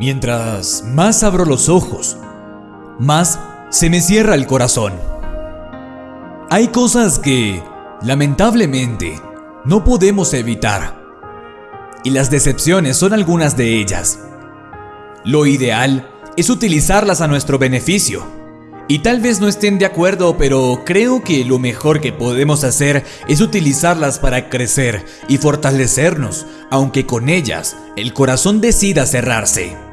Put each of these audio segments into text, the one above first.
Mientras más abro los ojos, más se me cierra el corazón. Hay cosas que, lamentablemente, no podemos evitar. Y las decepciones son algunas de ellas. Lo ideal es utilizarlas a nuestro beneficio. Y tal vez no estén de acuerdo, pero creo que lo mejor que podemos hacer es utilizarlas para crecer y fortalecernos, aunque con ellas el corazón decida cerrarse.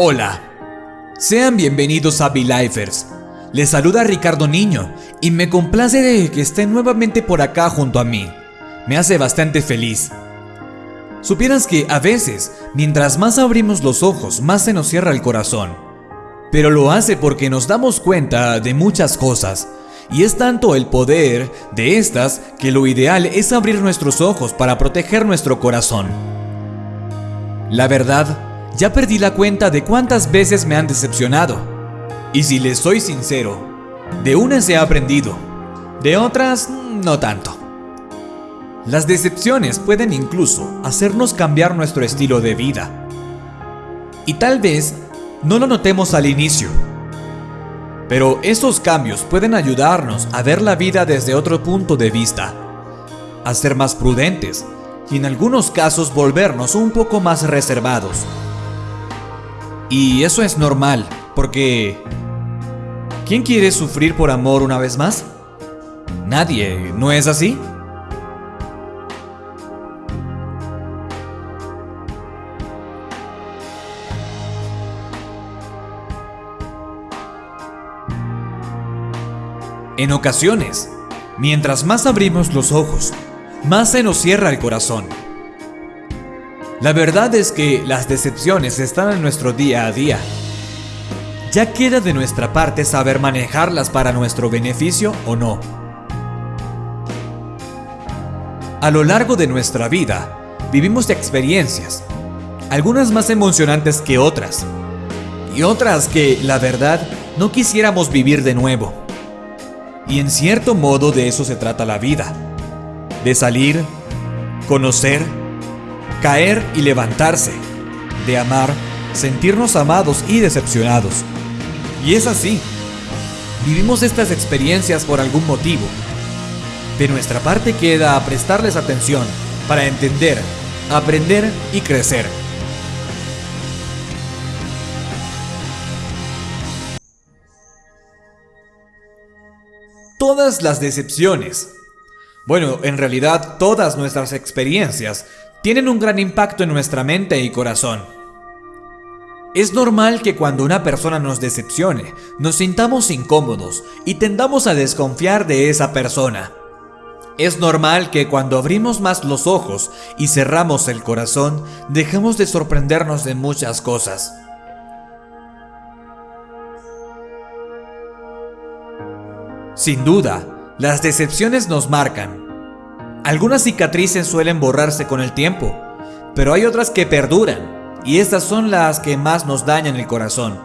Hola, sean bienvenidos a Belifers. Les saluda Ricardo Niño y me complace de que estén nuevamente por acá junto a mí. Me hace bastante feliz. Supieras que a veces, mientras más abrimos los ojos, más se nos cierra el corazón. Pero lo hace porque nos damos cuenta de muchas cosas. Y es tanto el poder de estas que lo ideal es abrir nuestros ojos para proteger nuestro corazón. La verdad, ya perdí la cuenta de cuántas veces me han decepcionado. Y si les soy sincero, de unas he aprendido, de otras no tanto. Las decepciones pueden incluso hacernos cambiar nuestro estilo de vida. Y tal vez no lo notemos al inicio. Pero esos cambios pueden ayudarnos a ver la vida desde otro punto de vista, a ser más prudentes y en algunos casos volvernos un poco más reservados. Y eso es normal, porque ¿quién quiere sufrir por amor una vez más? Nadie, ¿no es así? En ocasiones, mientras más abrimos los ojos, más se nos cierra el corazón. La verdad es que las decepciones están en nuestro día a día. Ya queda de nuestra parte saber manejarlas para nuestro beneficio o no. A lo largo de nuestra vida, vivimos experiencias, algunas más emocionantes que otras, y otras que, la verdad, no quisiéramos vivir de nuevo. Y en cierto modo de eso se trata la vida. De salir, conocer, caer y levantarse. De amar, sentirnos amados y decepcionados. Y es así. Vivimos estas experiencias por algún motivo. De nuestra parte queda prestarles atención para entender, aprender y crecer. Todas las decepciones, bueno, en realidad todas nuestras experiencias, tienen un gran impacto en nuestra mente y corazón. Es normal que cuando una persona nos decepcione, nos sintamos incómodos y tendamos a desconfiar de esa persona. Es normal que cuando abrimos más los ojos y cerramos el corazón, dejemos de sorprendernos de muchas cosas. Sin duda, las decepciones nos marcan. Algunas cicatrices suelen borrarse con el tiempo, pero hay otras que perduran, y estas son las que más nos dañan el corazón.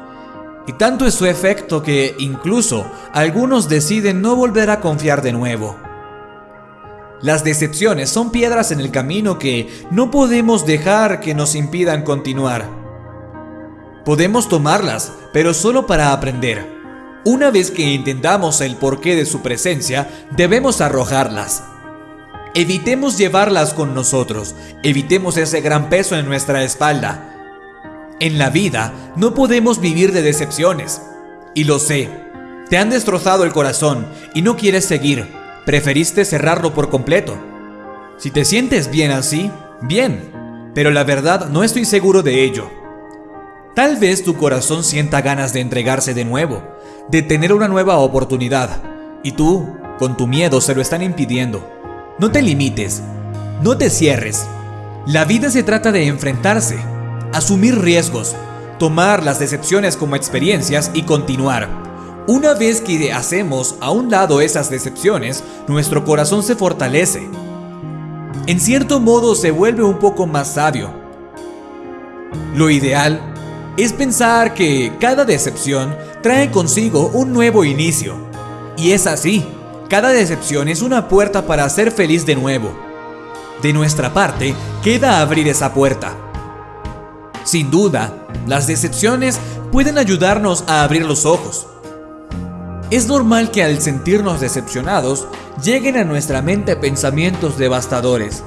Y tanto es su efecto que incluso algunos deciden no volver a confiar de nuevo. Las decepciones son piedras en el camino que no podemos dejar que nos impidan continuar. Podemos tomarlas, pero solo para aprender. Una vez que entendamos el porqué de su presencia, debemos arrojarlas. Evitemos llevarlas con nosotros, evitemos ese gran peso en nuestra espalda. En la vida no podemos vivir de decepciones. Y lo sé, te han destrozado el corazón y no quieres seguir, preferiste cerrarlo por completo. Si te sientes bien así, bien, pero la verdad no estoy seguro de ello. Tal vez tu corazón sienta ganas de entregarse de nuevo, de tener una nueva oportunidad, y tú, con tu miedo, se lo están impidiendo. No te limites, no te cierres. La vida se trata de enfrentarse, asumir riesgos, tomar las decepciones como experiencias y continuar. Una vez que hacemos a un lado esas decepciones, nuestro corazón se fortalece. En cierto modo se vuelve un poco más sabio. Lo ideal es pensar que cada decepción trae consigo un nuevo inicio. Y es así, cada decepción es una puerta para ser feliz de nuevo. De nuestra parte, queda abrir esa puerta. Sin duda, las decepciones pueden ayudarnos a abrir los ojos. Es normal que al sentirnos decepcionados lleguen a nuestra mente pensamientos devastadores,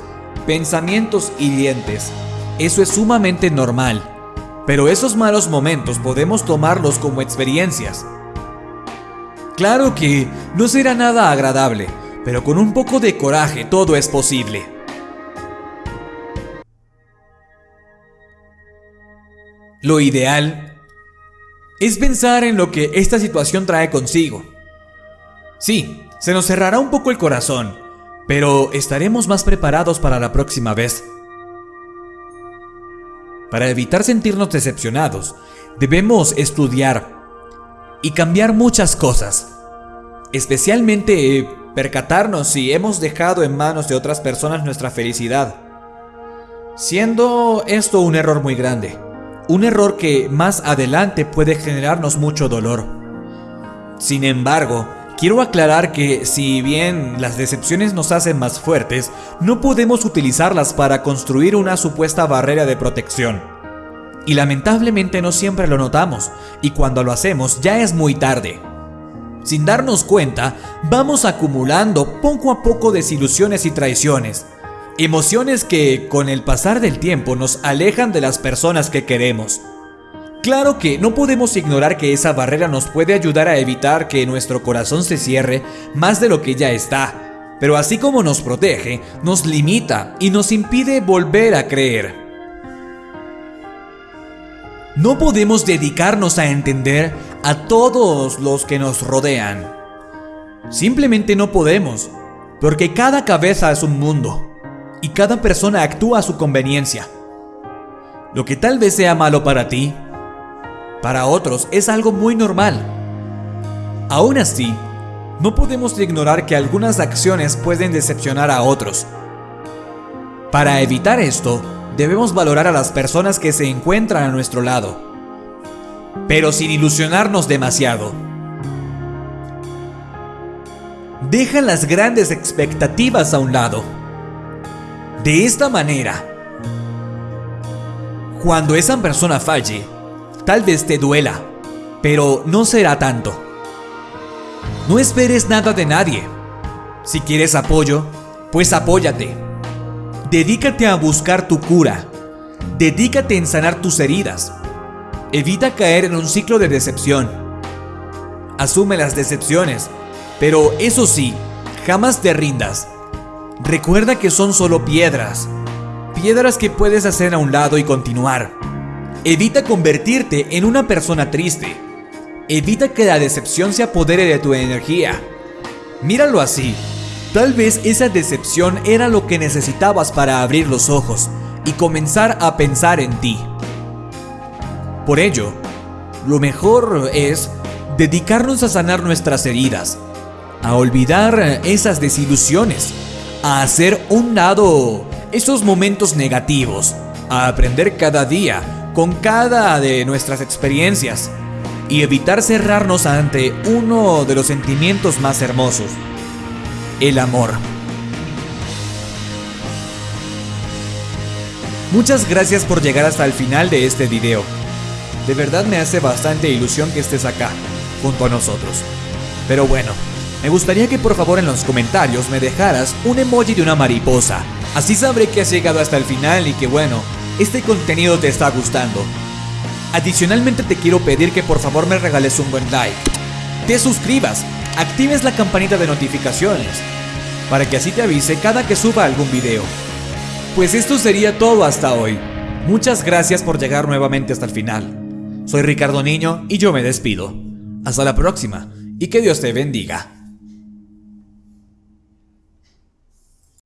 pensamientos hirientes. Eso es sumamente normal. Pero esos malos momentos podemos tomarlos como experiencias. Claro que no será nada agradable, pero con un poco de coraje todo es posible. Lo ideal es pensar en lo que esta situación trae consigo. Sí, se nos cerrará un poco el corazón, pero estaremos más preparados para la próxima vez. Para evitar sentirnos decepcionados, debemos estudiar y cambiar muchas cosas. Especialmente eh, percatarnos si hemos dejado en manos de otras personas nuestra felicidad. Siendo esto un error muy grande. Un error que más adelante puede generarnos mucho dolor. Sin embargo, quiero aclarar que si bien las decepciones nos hacen más fuertes, no podemos utilizarlas para construir una supuesta barrera de protección. Y lamentablemente no siempre lo notamos, y cuando lo hacemos ya es muy tarde. Sin darnos cuenta, vamos acumulando poco a poco desilusiones y traiciones, Emociones que con el pasar del tiempo nos alejan de las personas que queremos. Claro que no podemos ignorar que esa barrera nos puede ayudar a evitar que nuestro corazón se cierre más de lo que ya está, pero así como nos protege, nos limita y nos impide volver a creer. No podemos dedicarnos a entender a todos los que nos rodean. Simplemente no podemos, porque cada cabeza es un mundo y cada persona actúa a su conveniencia. Lo que tal vez sea malo para ti, para otros es algo muy normal. Aún así, no podemos ignorar que algunas acciones pueden decepcionar a otros. Para evitar esto, debemos valorar a las personas que se encuentran a nuestro lado, pero sin ilusionarnos demasiado. Deja las grandes expectativas a un lado de esta manera, cuando esa persona falle, tal vez te duela, pero no será tanto. No esperes nada de nadie. Si quieres apoyo, pues apóyate. Dedícate a buscar tu cura. Dedícate en sanar tus heridas. Evita caer en un ciclo de decepción. Asume las decepciones, pero eso sí, jamás te rindas. Recuerda que son solo piedras, piedras que puedes hacer a un lado y continuar. Evita convertirte en una persona triste. Evita que la decepción se apodere de tu energía. Míralo así. Tal vez esa decepción era lo que necesitabas para abrir los ojos y comenzar a pensar en ti. Por ello, lo mejor es dedicarnos a sanar nuestras heridas, a olvidar esas desilusiones a hacer un lado esos momentos negativos, a aprender cada día con cada de nuestras experiencias y evitar cerrarnos ante uno de los sentimientos más hermosos, el amor. Muchas gracias por llegar hasta el final de este video. De verdad me hace bastante ilusión que estés acá, junto a nosotros. Pero bueno, me gustaría que por favor en los comentarios me dejaras un emoji de una mariposa. Así sabré que has llegado hasta el final y que bueno, este contenido te está gustando. Adicionalmente te quiero pedir que por favor me regales un buen like. Te suscribas, actives la campanita de notificaciones, para que así te avise cada que suba algún video. Pues esto sería todo hasta hoy. Muchas gracias por llegar nuevamente hasta el final. Soy Ricardo Niño y yo me despido. Hasta la próxima y que Dios te bendiga.